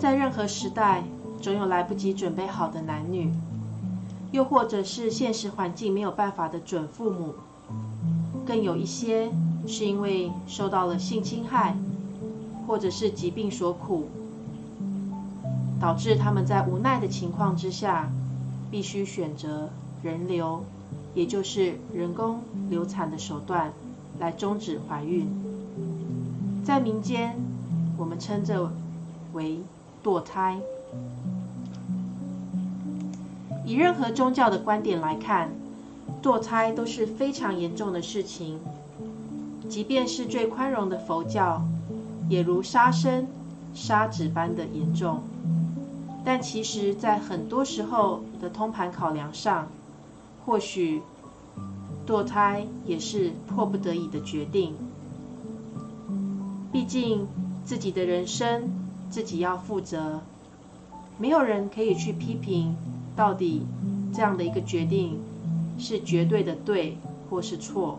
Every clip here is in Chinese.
在任何时代，总有来不及准备好的男女，又或者是现实环境没有办法的准父母，更有一些是因为受到了性侵害，或者是疾病所苦，导致他们在无奈的情况之下，必须选择人流，也就是人工流产的手段来终止怀孕。在民间，我们称这为堕胎。以任何宗教的观点来看，堕胎都是非常严重的事情。即便是最宽容的佛教，也如杀生、杀子般的严重。但其实，在很多时候的通盘考量上，或许堕胎也是迫不得已的决定。毕竟，自己的人生自己要负责，没有人可以去批评到底这样的一个决定是绝对的对或是错。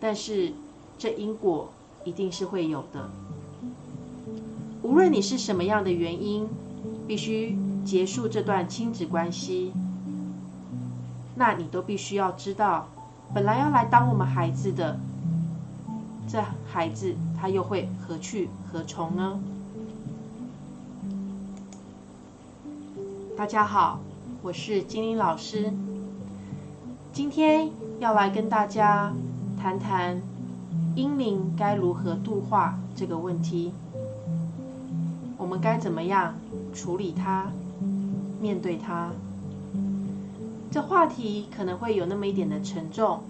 但是，这因果一定是会有的。无论你是什么样的原因，必须结束这段亲子关系，那你都必须要知道，本来要来当我们孩子的。这孩子他又会何去何从呢？大家好，我是金玲老师，今天要来跟大家谈谈婴灵该如何度化这个问题。我们该怎么样处理它、面对它？这话题可能会有那么一点的沉重，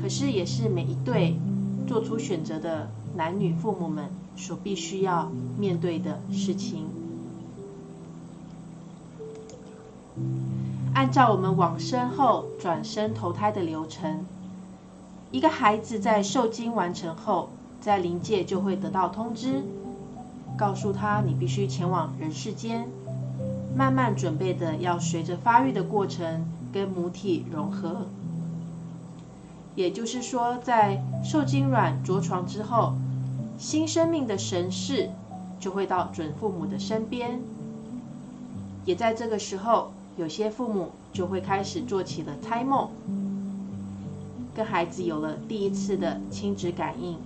可是也是每一对。做出选择的男女父母们所必须要面对的事情。按照我们往生后转生投胎的流程，一个孩子在受精完成后，在灵界就会得到通知，告诉他你必须前往人世间，慢慢准备的要随着发育的过程跟母体融合。也就是说，在受精卵着床之后，新生命的神识就会到准父母的身边。也在这个时候，有些父母就会开始做起了胎梦，跟孩子有了第一次的亲子感应。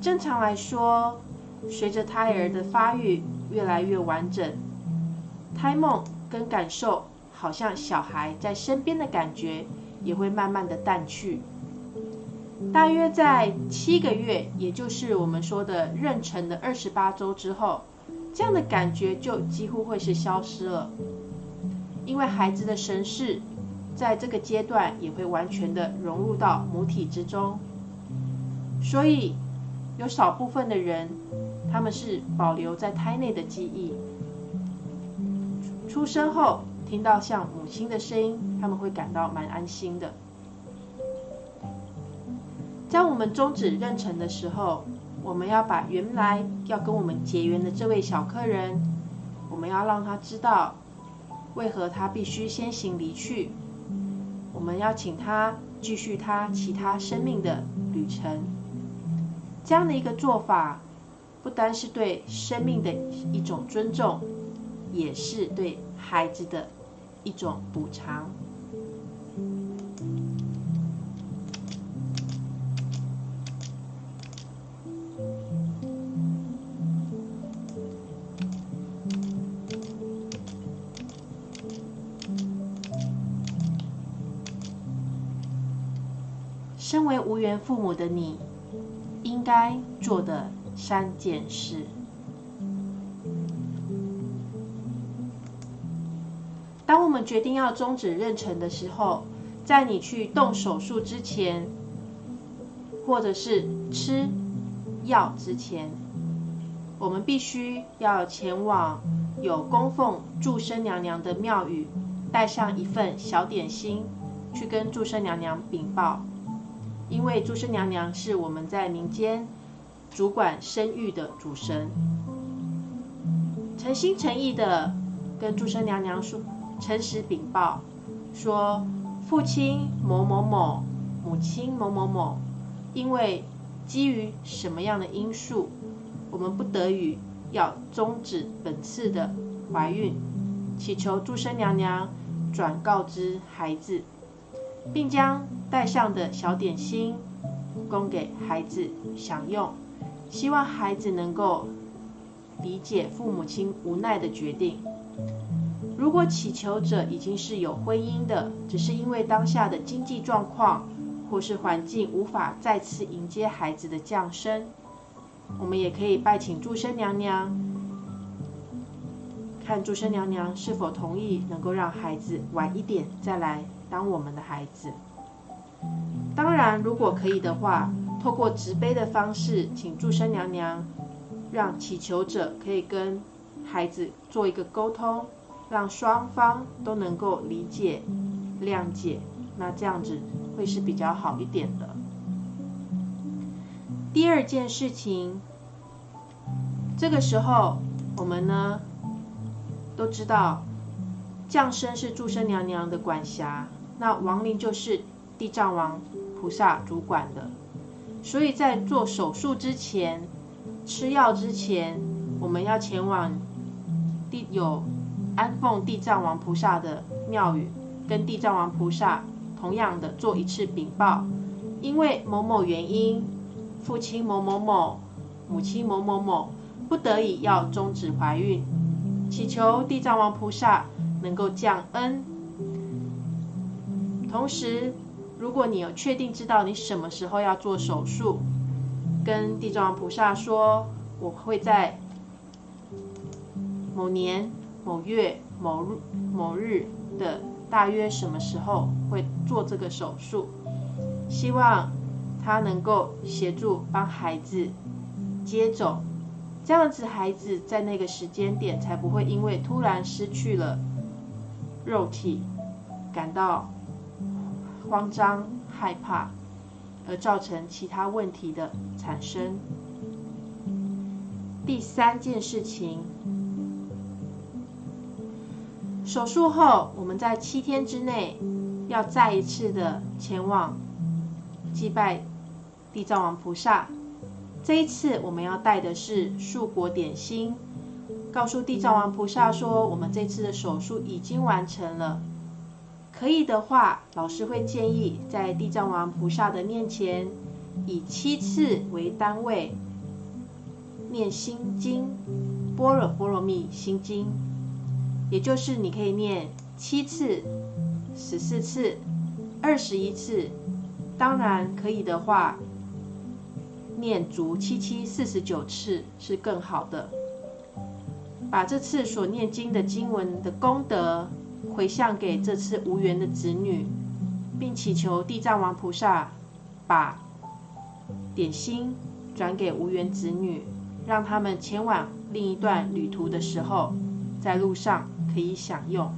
正常来说，随着胎儿的发育越来越完整，胎梦跟感受好像小孩在身边的感觉。也会慢慢的淡去，大约在七个月，也就是我们说的妊娠的二十八周之后，这样的感觉就几乎会是消失了，因为孩子的神识在这个阶段也会完全的融入到母体之中，所以有少部分的人，他们是保留在胎内的记忆，出生后。听到像母亲的声音，他们会感到蛮安心的。在我们终止妊娠的时候，我们要把原来要跟我们结缘的这位小客人，我们要让他知道为何他必须先行离去。我们要请他继续他其他生命的旅程。这样的一个做法，不单是对生命的一种尊重，也是对孩子的。一种补偿。身为无缘父母的你，应该做的三件事。当我们决定要终止妊娠的时候，在你去动手术之前，或者是吃药之前，我们必须要前往有供奉祝生娘娘的庙宇，带上一份小点心，去跟祝生娘娘禀报。因为祝生娘娘是我们在民间主管生育的主神，诚心诚意的跟祝生娘娘说。诚实禀报说，父亲某某某，母亲某某某，因为基于什么样的因素，我们不得已要终止本次的怀孕，祈求祝生娘娘转告知孩子，并将带上的小点心供给孩子享用，希望孩子能够理解父母亲无奈的决定。如果祈求者已经是有婚姻的，只是因为当下的经济状况或是环境无法再次迎接孩子的降生，我们也可以拜请祝生娘娘，看祝生娘娘是否同意能够让孩子晚一点再来当我们的孩子。当然，如果可以的话，透过直杯的方式，请祝生娘娘让祈求者可以跟孩子做一个沟通。让双方都能够理解、谅解，那这样子会是比较好一点的。第二件事情，这个时候我们呢都知道，降生是祝生娘娘的管辖，那亡灵就是地藏王菩萨主管的，所以在做手术之前、吃药之前，我们要前往地有。安奉地藏王菩萨的庙宇，跟地藏王菩萨同样的做一次禀报，因为某某原因，父亲某某某，母亲某某某，不得已要终止怀孕，祈求地藏王菩萨能够降恩。同时，如果你有确定知道你什么时候要做手术，跟地藏王菩萨说，我会在某年。某月某日某日的大约什么时候会做这个手术？希望他能够协助帮孩子接走，这样子孩子在那个时间点才不会因为突然失去了肉体，感到慌张害怕，而造成其他问题的产生。第三件事情。手术后，我们在七天之内要再一次的前往祭拜地藏王菩萨。这一次，我们要带的是素果点心，告诉地藏王菩萨说，我们这次的手术已经完成了。可以的话，老师会建议在地藏王菩萨的面前，以七次为单位念心经，般若波罗蜜心经。也就是你可以念七次、十四次、二十一次，当然可以的话，念足七七四十九次是更好的。把这次所念经的经文的功德回向给这次无缘的子女，并祈求地藏王菩萨把点心转给无缘子女，让他们前往另一段旅途的时候，在路上。可以享用。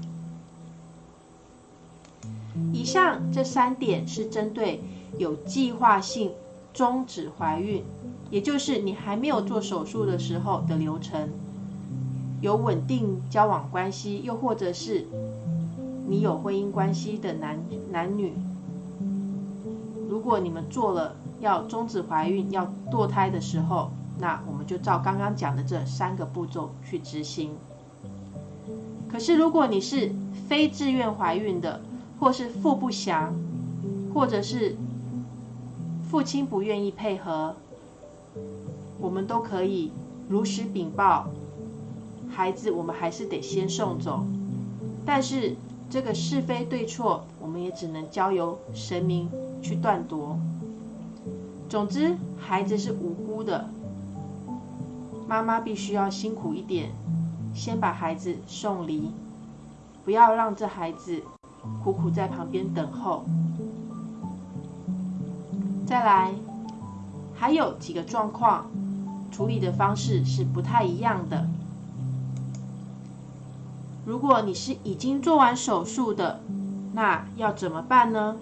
以上这三点是针对有计划性终止怀孕，也就是你还没有做手术的时候的流程。有稳定交往关系，又或者是你有婚姻关系的男男女，如果你们做了要终止怀孕、要堕胎的时候，那我们就照刚刚讲的这三个步骤去执行。可是，如果你是非自愿怀孕的，或是腹不详，或者是父亲不愿意配合，我们都可以如实禀报。孩子，我们还是得先送走。但是，这个是非对错，我们也只能交由神明去断夺。总之，孩子是无辜的，妈妈必须要辛苦一点。先把孩子送离，不要让这孩子苦苦在旁边等候。再来，还有几个状况，处理的方式是不太一样的。如果你是已经做完手术的，那要怎么办呢？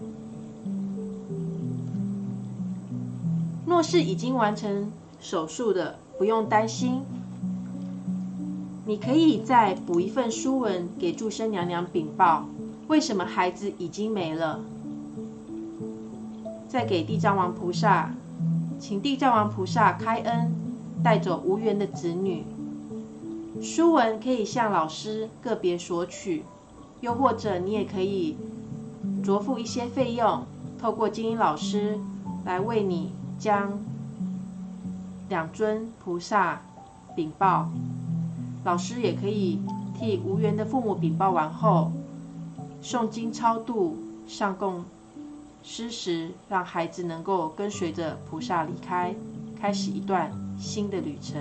若是已经完成手术的，不用担心。你可以再补一份书文给祝生娘娘禀报，为什么孩子已经没了？再给地藏王菩萨，请地藏王菩萨开恩，带走无缘的子女，书文可以向老师个别索取，又或者你也可以着付一些费用，透过精英老师来为你将两尊菩萨禀报。老师也可以替无缘的父母禀报完后，诵经超度、上供施食，让孩子能够跟随着菩萨离开，开始一段新的旅程。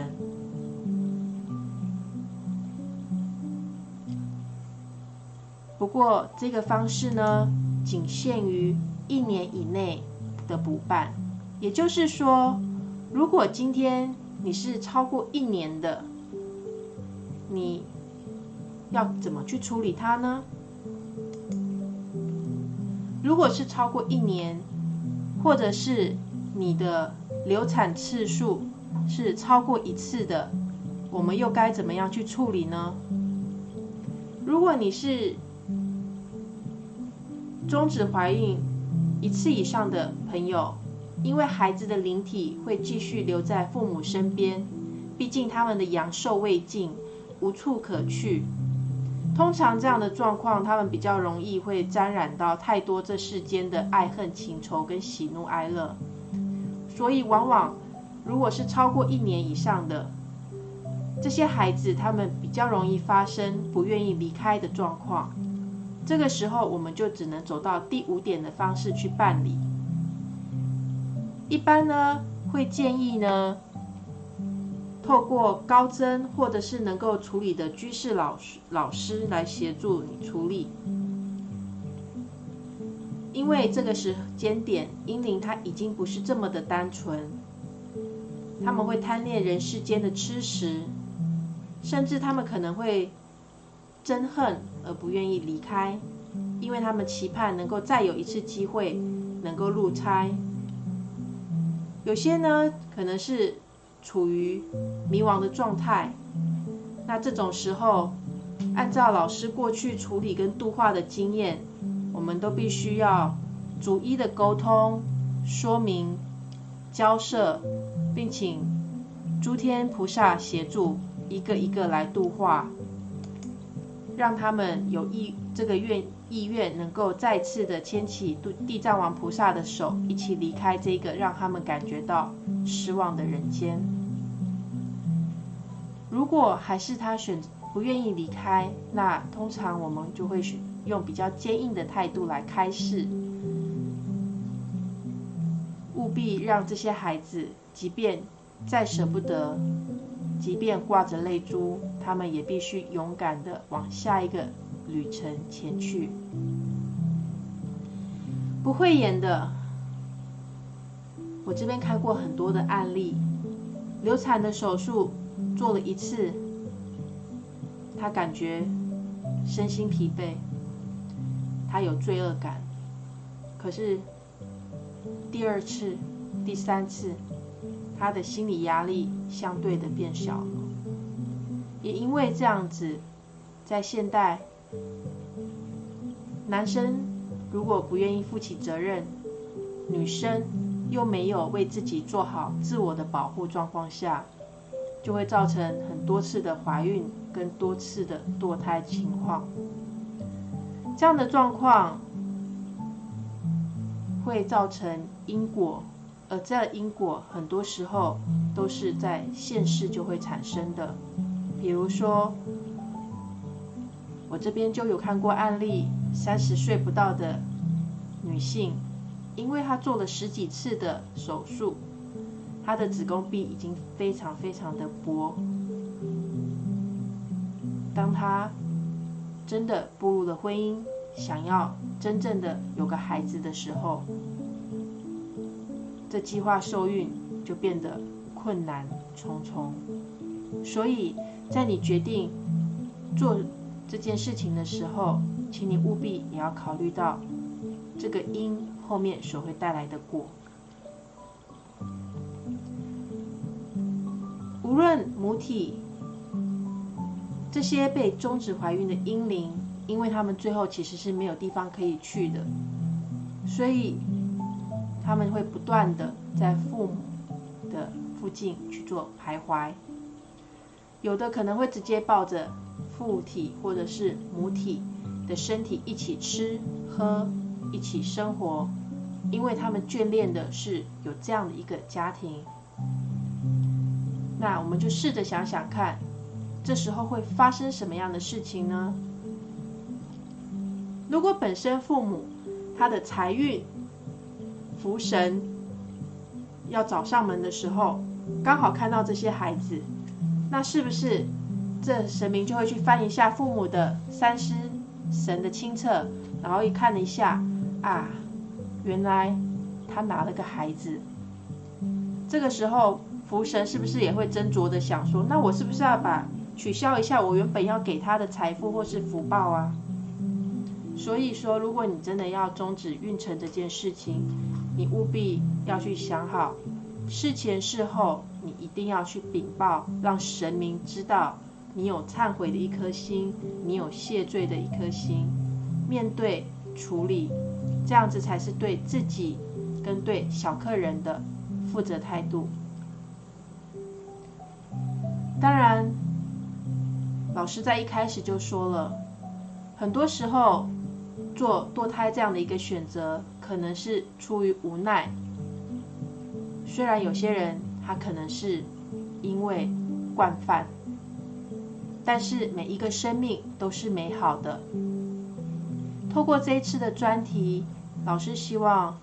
不过这个方式呢，仅限于一年以内的补办，也就是说，如果今天你是超过一年的。你要怎么去处理它呢？如果是超过一年，或者是你的流产次数是超过一次的，我们又该怎么样去处理呢？如果你是终止怀孕一次以上的朋友，因为孩子的灵体会继续留在父母身边，毕竟他们的阳寿未尽。无处可去，通常这样的状况，他们比较容易会沾染到太多这世间的爱恨情仇跟喜怒哀乐，所以往往如果是超过一年以上的这些孩子，他们比较容易发生不愿意离开的状况。这个时候，我们就只能走到第五点的方式去办理。一般呢，会建议呢。透过高增或者是能够处理的居士老师老师来协助你处理，因为这个时间点阴灵他已经不是这么的单纯，他们会贪恋人世间的吃食，甚至他们可能会憎恨而不愿意离开，因为他们期盼能够再有一次机会能够入差，有些呢可能是。处于迷惘的状态，那这种时候，按照老师过去处理跟度化的经验，我们都必须要逐一的沟通、说明、交涉，并请诸天菩萨协助，一个一个来度化，让他们有意这个愿意愿能够再次的牵起地藏王菩萨的手，一起离开这个让他们感觉到失望的人间。如果还是他选不愿意离开，那通常我们就会选用比较坚硬的态度来开示，务必让这些孩子，即便再舍不得，即便挂着泪珠，他们也必须勇敢的往下一个。旅程前去，不会演的。我这边看过很多的案例，流产的手术做了一次，他感觉身心疲惫，他有罪恶感。可是第二次、第三次，他的心理压力相对的变小了。也因为这样子，在现代。男生如果不愿意负起责任，女生又没有为自己做好自我的保护状况下，就会造成很多次的怀孕跟多次的堕胎情况。这样的状况会造成因果，而这因果很多时候都是在现世就会产生的，比如说。我这边就有看过案例，三十岁不到的女性，因为她做了十几次的手术，她的子宫壁已经非常非常的薄。当她真的步入了婚姻，想要真正的有个孩子的时候，这计划受孕就变得困难重重。所以在你决定做。这件事情的时候，请你务必也要考虑到这个因后面所会带来的果。无论母体这些被终止怀孕的婴灵，因为他们最后其实是没有地方可以去的，所以他们会不断的在父母的附近去做徘徊。有的可能会直接抱着父体或者是母体的身体一起吃喝，一起生活，因为他们眷恋的是有这样的一个家庭。那我们就试着想想看，这时候会发生什么样的事情呢？如果本身父母他的财运福神要找上门的时候，刚好看到这些孩子，那是不是这神明就会去翻一下父母的三师神的清册，然后一看了一下，啊，原来他拿了个孩子，这个时候。福神是不是也会斟酌的想说，那我是不是要把取消一下我原本要给他的财富或是福报啊？所以说，如果你真的要终止运程这件事情，你务必要去想好，事前事后一定要去禀报，让神明知道你有忏悔的一颗心，你有谢罪的一颗心，面对处理，这样子才是对自己跟对小客人的负责态度。当然，老师在一开始就说了，很多时候做堕胎这样的一个选择，可能是出于无奈。虽然有些人他可能是因为惯犯，但是每一个生命都是美好的。透过这一次的专题，老师希望，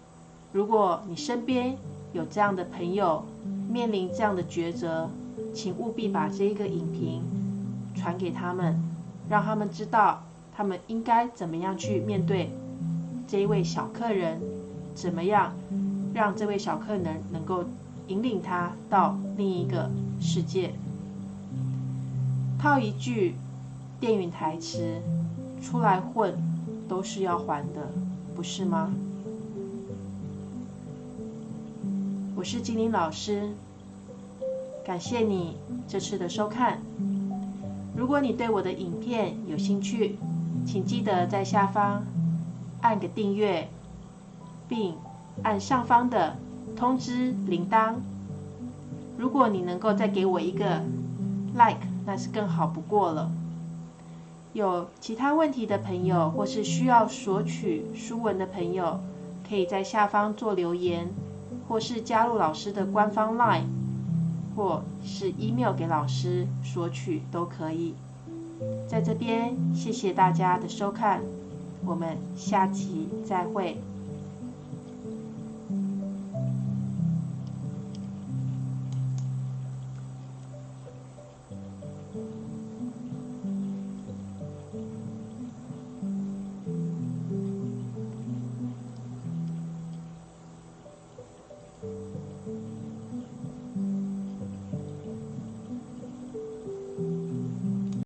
如果你身边有这样的朋友，面临这样的抉择。请务必把这一个影评传给他们，让他们知道他们应该怎么样去面对这一位小客人，怎么样让这位小客人能够引领他到另一个世界。套一句电影台词：“出来混都是要还的，不是吗？”我是金玲老师。感谢你这次的收看。如果你对我的影片有兴趣，请记得在下方按个订阅，并按上方的通知铃铛。如果你能够再给我一个 like，那是更好不过了。有其他问题的朋友，或是需要索取书文的朋友，可以在下方做留言，或是加入老师的官方 LINE。或是 email 给老师索取都可以。在这边，谢谢大家的收看，我们下集再会。